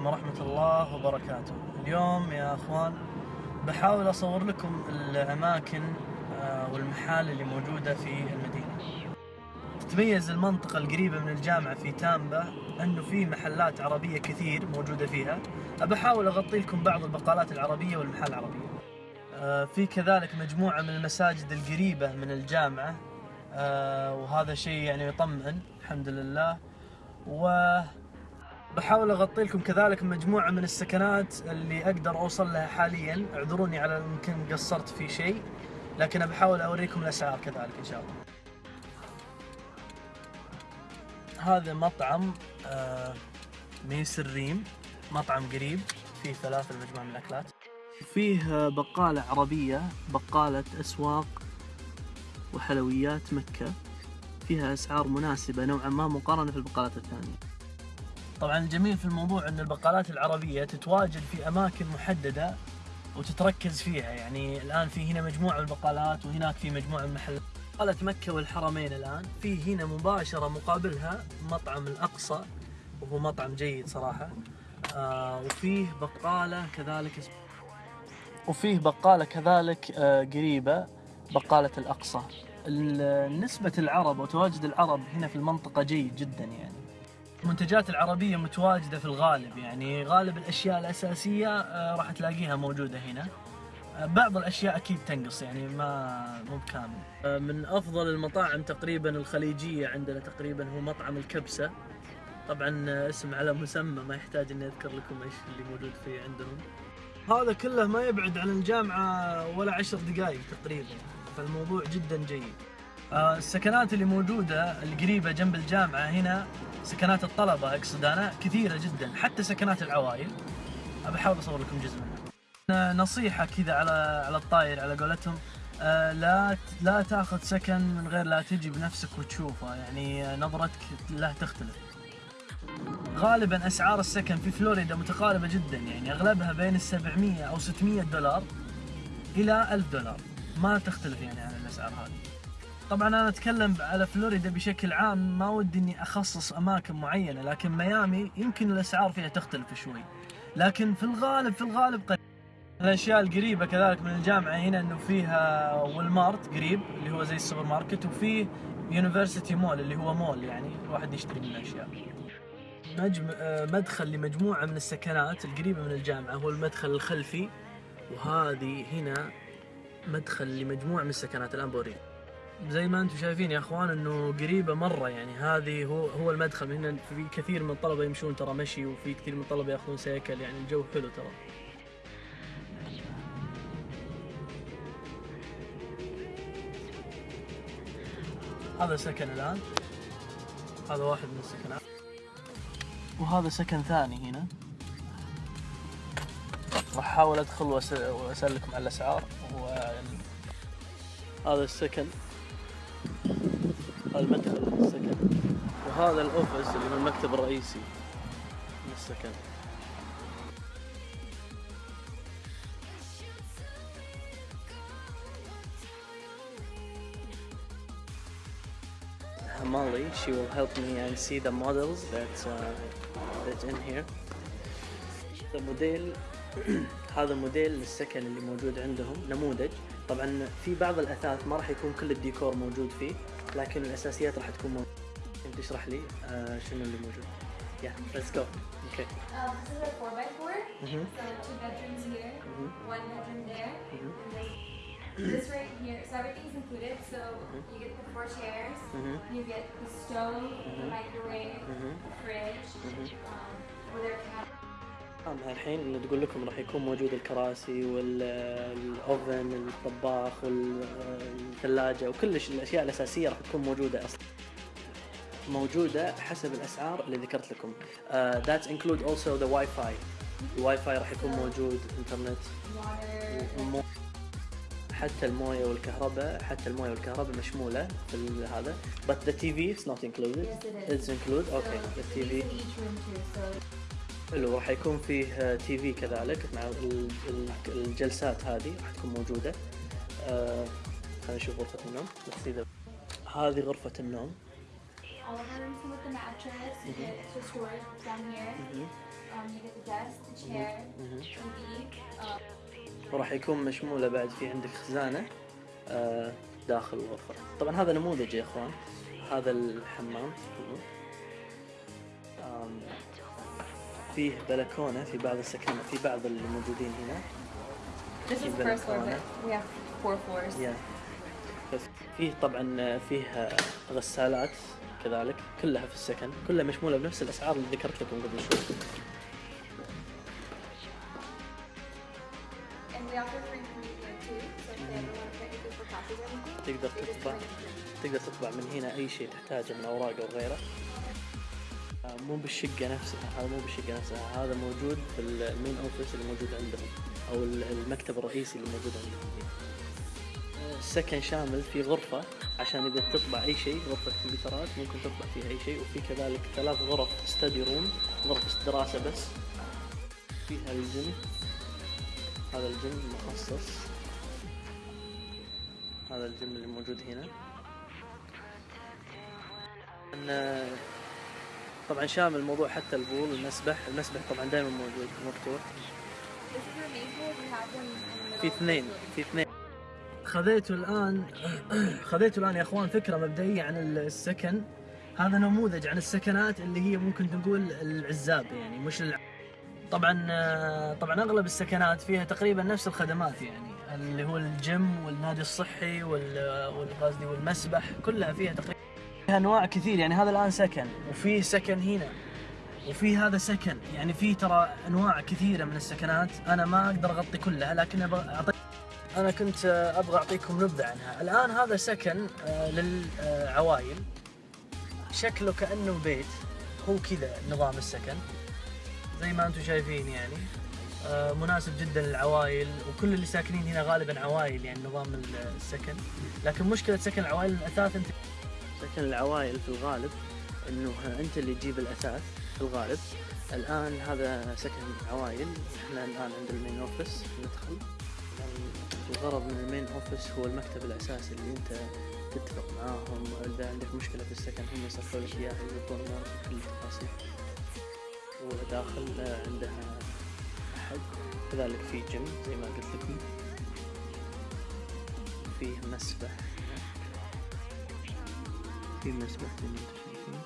عليكم ورحمة الله وبركاته. اليوم يا أخوان بحاول أصور لكم الأماكن آه، والمحال اللي موجودة في المدينة. تتميز المنطقة القريبة من الجامعة في تامبا أنه في محلات عربية كثير موجودة فيها. بحاول أغطي لكم بعض البقالات العربية والمحال العربية. آه، في كذلك مجموعة من المساجد القريبة من الجامعة. آه، وهذا شيء يعني يطمئن الحمد لله. و بحاول أغطي لكم كذلك مجموعة من السكنات اللي أقدر أوصل لها حاليا. اعذروني على يمكن قصرت في شيء لكن بحاول أوريكم الأسعار كذلك إن شاء الله. هذا مطعم آه، ميس الريم مطعم قريب فيه ثلاثة مجموعة من الأكلات. فيه بقالة عربية بقالة أسواق وحلويات مكة. فيها أسعار مناسبة نوعا ما مقارنة في البقالات الثانية. طبعا الجميل في الموضوع أن البقالات العربية تتواجد في أماكن محددة وتتركز فيها. يعني الآن في هنا مجموعة من البقالات وهناك في مجموعة من المحلات. بقالة مكة والحرمين الآن. في هنا مباشرة مقابلها مطعم الأقصى وهو مطعم جيد صراحة. آه وفيه بقالة كذلك وفيه بقالة كذلك آه قريبة بقالة الأقصى. ال- نسبة العرب وتواجد العرب هنا في المنطقة جيد جدا يعني. المنتجات العربية متواجدة في الغالب يعني غالب الأشياء الأساسية آه، راح تلاقيها موجودة هنا. آه، بعض الأشياء أكيد تنقص يعني ما مو بكامل. آه، من أفضل المطاعم تقريبا الخليجية عندنا تقريبا هو مطعم الكبسة. طبعا اسم على مسمى ما يحتاج إني أذكر لكم إيش اللي موجود فيه عندهم. هذا كله ما يبعد عن الجامعة ولا عشر دقائق تقريبا فالموضوع جدا جيد. السكنات اللي موجودة القريبة جنب الجامعة هنا سكنات الطلبة أقصد أنا كثيرة جدا حتى سكنات العوائل. أبى أحاول أصور لكم جزء منها. نصيحة كذا على على الطاير على قولتهم آه، لا لا تأخذ سكن من غير لا تجي بنفسك وتشوفه يعني آه، نظرتك له تختلف. غالبا أسعار السكن في فلوريدا متقاربة جدا يعني أغلبها بين ال 700 أو 600 دولار إلى 1000 دولار. ما تختلف يعني عن الأسعار هذه. طبعا أنا أتكلم على فلوريدا بشكل عام ما ودي إني أخصص أماكن معينة لكن ميامي يمكن الأسعار فيها تختلف شوي. لكن في الغالب في الغالب قريب الأشياء القريبة كذلك من الجامعة هنا إنه فيها Walmart قريب اللي هو زي السوبر ماركت وفيه يونيفرسيتي مول اللي هو مول يعني الواحد يشتري منه أشياء. مجم... آه، مدخل لمجموعة من السكنات القريبة من الجامعة هو المدخل الخلفي وهذه هنا مدخل لمجموعة من السكنات بوريك زي ما أنتم شايفين يا اخوان انه قريبة مرة يعني. هذه هو هو المدخل. هنا في كثير من الطلبة يمشون ترى مشي وفي كثير من الطلبة ياخذون سيكل يعني. الجو حلو ترى. هذا سكن الآن. هذا واحد من السكنات وهذا سكن ثاني هنا. راح احاول ادخل واسالكم على الأسعار. هذا السكن. وهذا الأوفيس اللي هو المكتب الرئيسي. من السكن. Molly, she will help me and see the models that's uh, that's in here. هذا موديل هذا موديل للسكن اللي موجود عندهم نموذج. طبعا في بعض الأثاث ما راح يكون كل الديكور موجود فيه لكن الأساسيات راح تكون موجودة. اشرح لي آه شنو اللي موجود yeah let's go okay Um, this is a four by 4 Mhm. So two bedrooms here, Mhm. one bedroom there. Mhm. And this, this right here, so everything's included. So you get the four chairs, Mhm. you get the stove, the microwave, Mhm. the fridge, Mhm. um, with their cat. الحين اللي تقول لكم راح يكون موجود الكراسي والاوفن الطباخ والثلاجه وكل الاشياء الاساسيه راح تكون موجوده أصلا موجودة حسب الأسعار اللي ذكرت لكم. Uh, that include also the Wi-Fi. الواي فاي راح يكون موجود انترنت حتى الموية والكهرباء حتى الموية والكهرباء مشمولة في هذا. But the TV is not included. Yes, it is. it's included okay So the TV حلو راح يكون فيه TV كذلك مع ال- ال- الجلسات هذه راح تكون موجودة. آه، خلينا نشوف غرفة النوم. هذه غرفة النوم. All of rooms come with the mattress. You get extra storage down here. Um, you get the desk, the chair, TV. Um, وراح يكون مشمولة بعد في عندك خزانة آه، داخل الغرفة. طبعا هذا نموذج يا إخوان. هذا الحمام. فيه بلكونة في بعض السكن في بعض الموجودين هنا. This is the first floor, but we have four floors. بس فيه طبعا فيه غسالات. كذلك كلها في السكن كلها مشمولة بنفس الأسعار اللي ذكرت لكم قبل شوي. تقدر تطبع. تقدر تطبع من هنا أي شيء تحتاجه من أوراق أو غيره. آه، مو بالشقة نفسها هذا مو بالشقة نفسها هذا موجود في ال- ال main office اللي موجود عندهم أو ال- المكتب الرئيسي اللي موجود عندهم. السكن شامل في غرفة عشان إذا تطبع أي شيء غرفة كمبيوترات ممكن تطبع فيها أي شيء وفي كذلك ثلاث غرف study room غرفة دراسة بس. فيها الجيم. هذا الجيم مخصص. هذا الجيم اللي موجود هنا. إن- طبعا شامل الموضوع حتى ال pool المسبح. المسبح طبعا دائما موجود مفتوح. في اثنين. في اثنين. خذيتوا الان خذيتوا الآن يا أخوان فكرة مبدئية عن السكن. هذا نموذج عن السكنات اللي هي ممكن نقول العزاب يعني مش الع... طبعا طبعا أغلب السكنات فيها تقريبا نفس الخدمات يعني اللي هو الجيم والنادي الصحي وال والقصدي والمسبح كلها فيها تقريبا فيها أنواع كثير. يعني هذا الآن سكن وفي سكن هنا وفي هذا سكن. يعني في ترى أنواع كثيرة من السكنات. أنا ما أقدر أغطي كلها لكن أعطيك أنا كنت آه، أبغى أعطيكم نبذة عنها. الآن هذا سكن آه، للعوائل. شكله كأنه بيت. هو كذا نظام السكن. زي ما أنتم شايفين يعني. آه، مناسب جدا للعوائل. وكل اللي ساكنين هنا غالبا عوائل يعني نظام السكن. لكن مشكلة سكن العوائل الاثاث أنت سكن العوائل في الغالب إنه أنت اللي تجيب الأثاث في الغالب. الآن هذا سكن عوائل. إحنا الآن عند ال main office. ندخل. الغرض من ال main office هو المكتب الأساسي اللي أنت تتفق معاهم اذا عندك مشكلة في السكن هم يصلحوا لك إياها يقولون معك كل التفاصيل. وداخل آه، عندها أحد. كذلك في جيم زي ما قلت لكم. فيه مسبح. في مسبح زي ما أنتم شايفين.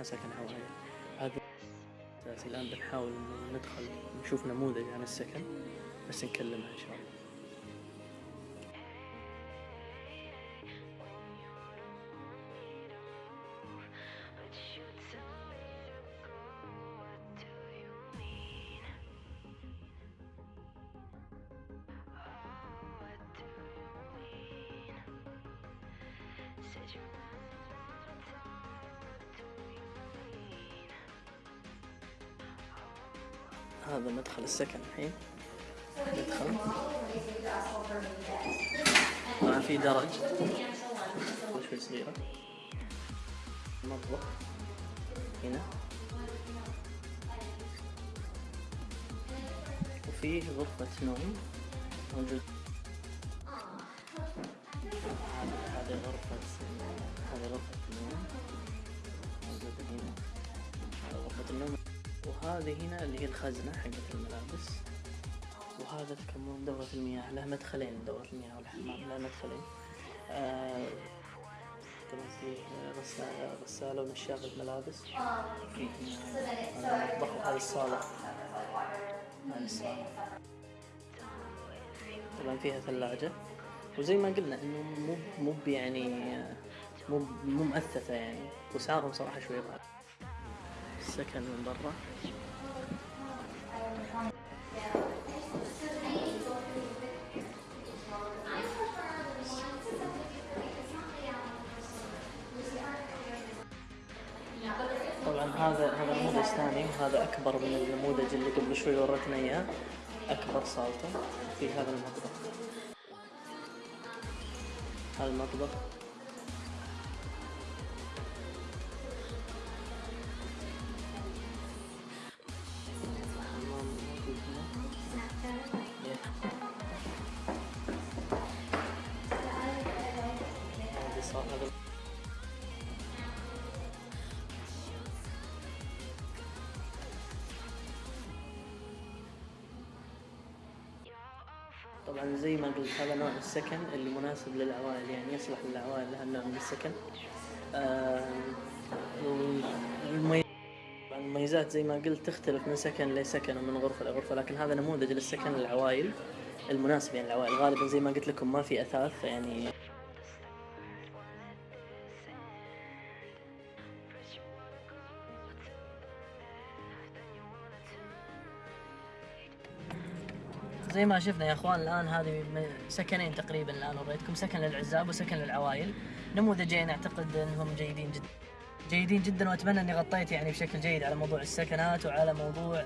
مساكن عوائل هذا الآن بنحاول ندخل نشوف نموذج عن السكن بس نكلمها إن شاء الله. هذا مدخل السكن الحين. ندخل طبعا في درج. شوي صغيرة مطبخ. هنا. وفيه غرفة نوم. موجود. وهذه هنا اللي هي الخزنة حقت الملابس. وهذا كمان دورة المياه له مدخلين دورة المياه والحمام له مدخلين. آه فيه غسالة ونشافة ملابس في هنا هذا المطبخ الصالة. هذه الصالة. طبعا فيها ثلاجة. وزي ما قلنا إنه مو مو يعني مو مو مؤثثة يعني. واسعارهم صراحة شوي غالية السكن من برا. طبعا هذا هذا نموذج ثاني وهذا أكبر من النموذج اللي قبل شوي ورتنا اياه أكبر صالته في هذا المطبخ. هذا المطبخ. زي ما قلت هذا نوع السكن اللي مناسب للعوائل يعني يصلح للعوائل هالنوع من السكن. آه، المميزات زي ما قلت تختلف من سكن لسكن ومن غرفة لغرفة لكن هذا نموذج للسكن للعوائل المناسب يعني العوائل غالبا زي ما قلت لكم ما في أثاث يعني زي ما شفنا يا اخوان الآن هذه سكنين تقريبا الآن وريتكم سكن للعزاب وسكن للعوائل. نموذجين اعتقد إنهم جيدين جدا جيدين جدا وأتمنى إني غطيت يعني بشكل جيد على موضوع السكنات وعلى موضوع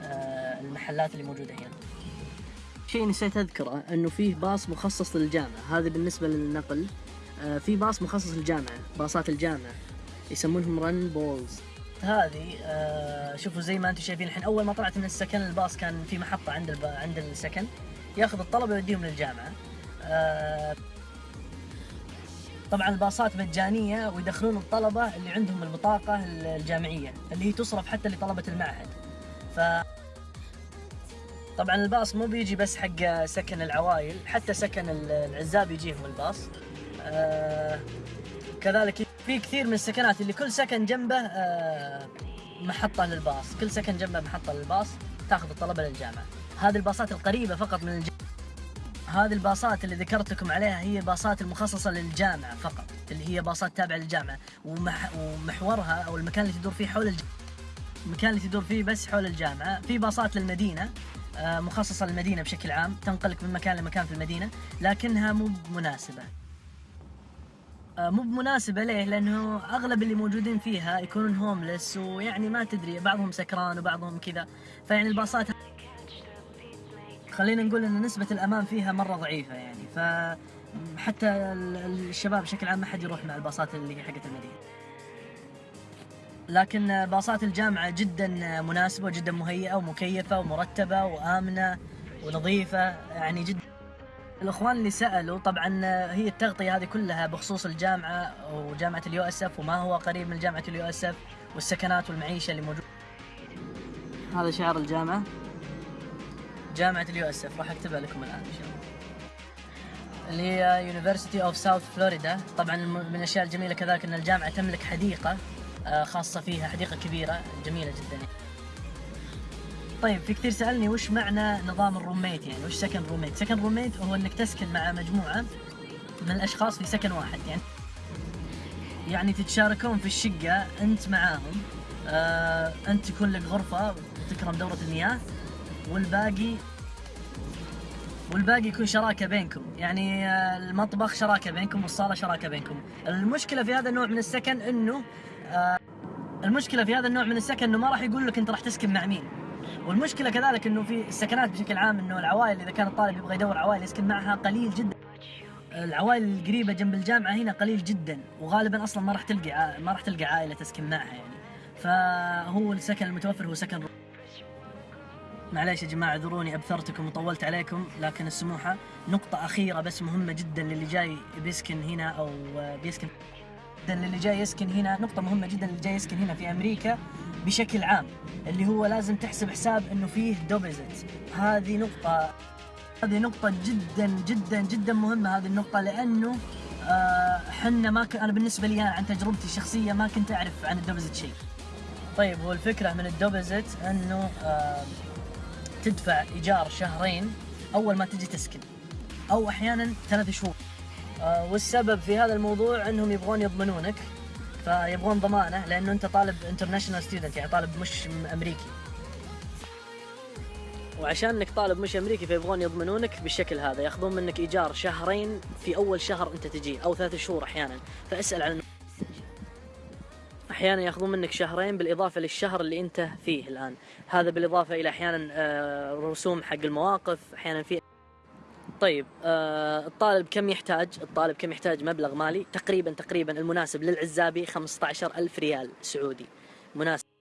آه، المحلات اللي موجودة هنا. شيء نسيت أذكره إنه فيه باص مخصص للجامعة. هذا بالنسبة للنقل. آه، في باص مخصص للجامعة باصات الجامعة يسمونهم Run Bulls هذه آه، شوفوا زي ما أنتم شايفين الحين أول ما طلعت من السكن الباص كان في محطة عند. عند السكن. ياخذ الطلبه يوديهم للجامعة. آه، طبعا الباصات مجانية ويدخلون الطلبة اللي عندهم البطاقة الجامعية اللي هي تصرف حتى لطلبة المعهد. ف طبعا الباص مو بيجي بس حق سكن العوائل حتى سكن ال- العزاب يجيهم الباص. آه كذلك في كثير من السكنات اللي كل سكن جنبه آه محطة للباص. كل سكن جنبه محطة للباص تاخذ الطلبة للجامعة. هذه الباصات القريبة فقط من الجامعة هذه الباصات اللي ذكرت لكم عليها هي باصات المخصصة للجامعة فقط اللي هي باصات تابعة للجامعة. ومح ومحورها أو المكان اللي تدور فيه حول الجامعة المكان اللي تدور فيه بس حول الجامعة. في باصات للمدينة آه، مخصصة للمدينة بشكل عام تنقلك من مكان لمكان في المدينة لكنها مو مناسبة. مو بمناسبة ليه؟ لأنه أغلب اللي موجودين فيها يكونون هوملس ويعني ما تدري بعضهم سكران وبعضهم كذا. فيعني الباصات خلينا نقول أن نسبة الأمان فيها مرة ضعيفة يعني. فحتى ال- الشباب بشكل عام ما حد يروح مع الباصات اللي حقت المدينة. لكن باصات الجامعة جدا مناسبة وجدا مهيئة ومكيفة ومرتبة وآمنة ونظيفة يعني جدا الإخوان اللي سألوا طبعا هي التغطية هذه كلها بخصوص الجامعة وجامعه ال USF وما هو قريب من جامعة ال USF والسكنات والمعيشة اللي موجوده هذا شعار الجامعة. جامعة ال USF راح أكتبها لكم الآن إن شاء الله. اللي هي University of South Florida طبعا من الأشياء الجميلة كذلك إن الجامعة تملك حديقة آه، خاصة فيها حديقة كبيرة جميلة جدا. طيب في كثير سالني وش معنى نظام الروميت يعني؟ وش سكن روميت سكن روميت هو إنك تسكن مع مجموعة من الأشخاص في سكن واحد يعني يعني تتشاركون في الشقة أنت معاهم آه أنت يكون لك غرفة وتكرم دورة المياه والباقي والباقي يكون شراكة بينكم. يعني آه، المطبخ شراكة بينكم والصالة شراكة بينكم. المشكلة في هذا النوع من السكن إنه آه، المشكلة في هذا النوع من السكن إنه ما راح يقول لك أنت راح تسكن مع مين. والمشكلة كذلك إنه في السكنات بشكل عام إنه العوائل إذا كان الطالب يبغى يدور عوائل يسكن معها قليل جدا. العوائل القريبة جنب الجامعة هنا قليل جدا وغالبا أصلا ما راح تلقى ما راح تلقى عائلة تسكن معها يعني. فهو السكن المتوفر هو سكن معليش يا جماعة اعذروني أبثرتكم وطولت عليكم لكن السموحة نقطة أخيرة بس مهمة جدا للي جاي بيسكن هنا أو بيسكن للي جاي يسكن هنا نقطة مهمة جدا للي جاي يسكن هنا في أمريكا. بشكل عام اللي هو لازم تحسب حساب إنه فيه دوبزت هذه نقطة هذه نقطة جدا جدا جدا مهمة هذه النقطة لأنه آه، حنا ما ك... أنا بالنسبة لي أنا عن تجربتي الشخصية ما كنت أعرف عن الدوبزت شيء. طيب هو الفكرة من الدوبزت أنه آه، تدفع إيجار شهرين أول ما تجي تسكن أو أحيانا ثلاث شهور. آه، والسبب في هذا الموضوع إنهم يبغون يضمنونك. فيبغون ضمانة لأنه أنت طالب international student يعني طالب مش أمريكي. وعشان إنك طالب مش أمريكي فيبغون يضمنونك بالشكل هذا. ياخذون منك إيجار شهرين في أول شهر أنت تجي أو ثلاث شهور أحيانا. فاسأل عن أحيانا ياخذون منك شهرين بالإضافة للشهر اللي أنت فيه الآن. هذا بالإضافة إلى أحيانا آه، رسوم حق المواقف أحيانا في طيب آه الطالب كم يحتاج؟ الطالب كم يحتاج مبلغ مالي؟ تقريبا تقريبا المناسب للعزابي 15 ألف ريال سعودي مناسب